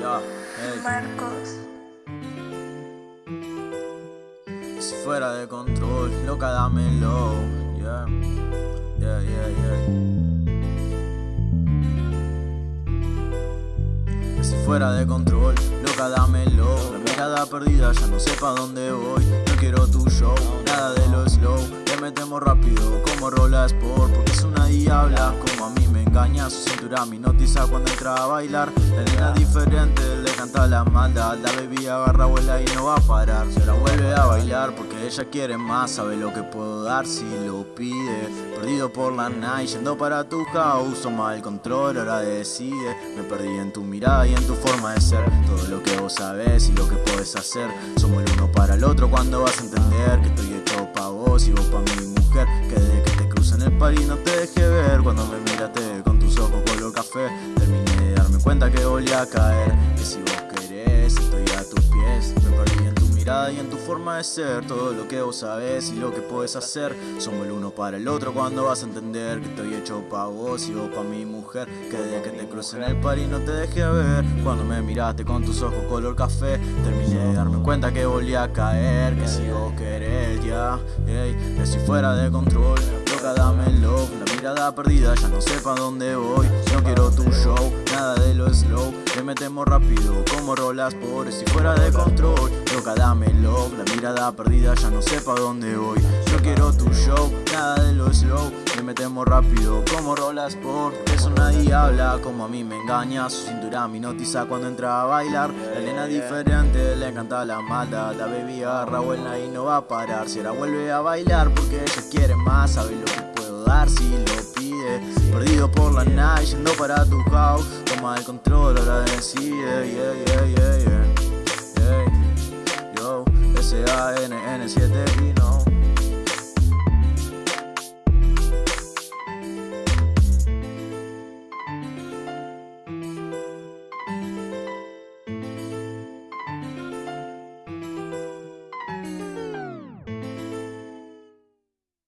Ya, hey. Marcos. Si fuera de control, loca dámelo. Yeah, yeah, yeah, yeah. Si fuera de control, loca dámelo. La mirada perdida, ya no sé pa' dónde voy. No quiero tu show, nada de lo slow. Le metemos rápido como rolas por, una diabla como a mí me engaña. Su cintura me notiza cuando entra a bailar. La nena diferente, le canta la maldad. La baby agarra vuela y no va a parar. Se la vuelve a bailar porque ella quiere más. Sabe lo que puedo dar si lo pide. Perdido por la night, yendo para tu house. Toma el control, ahora decide. Me perdí en tu mirada y en tu forma de ser. Todo lo que vos sabés y lo que puedes hacer. Somos el uno para el otro cuando vas a entender que estoy hecho Cuando me miraste con tus ojos color café. Terminé de darme cuenta que volví a caer. Que si vos querés, estoy a tus pies. Me perdí en tu mirada y en tu forma de ser. Todo lo que vos sabés y lo que puedes hacer. Somos el uno para el otro cuando vas a entender que estoy hecho pa' vos y vos pa' mi mujer. Que desde que te cruce en el par no te deje ver. Cuando me miraste con tus ojos color café. Terminé de darme cuenta que volví a caer. Que si vos querés, ya. Ey, que si fuera de control. Loca, dámelo. Mirada perdida, ya no sé pa' dónde voy. No quiero tu show, nada de lo slow. Le metemos rápido como rolas por si fuera de control. Loca, dámelo. La mirada perdida, ya no sé pa' dónde voy. No quiero tu show, nada de lo slow. Le metemos rápido como rolas por Es una diabla como a mí me engaña Su cintura me notiza cuando entra a bailar La nena diferente, le encanta la maldad La baby agarra buena y no va a parar Si ahora vuelve a bailar porque ella quiere más Sabe lo que dar si lo pide. Perdido por la night, yendo para tu house. Toma el control, ahora decide. Yeah, yeah, yeah, yeah. Yo, S-A-N-N-7 y no.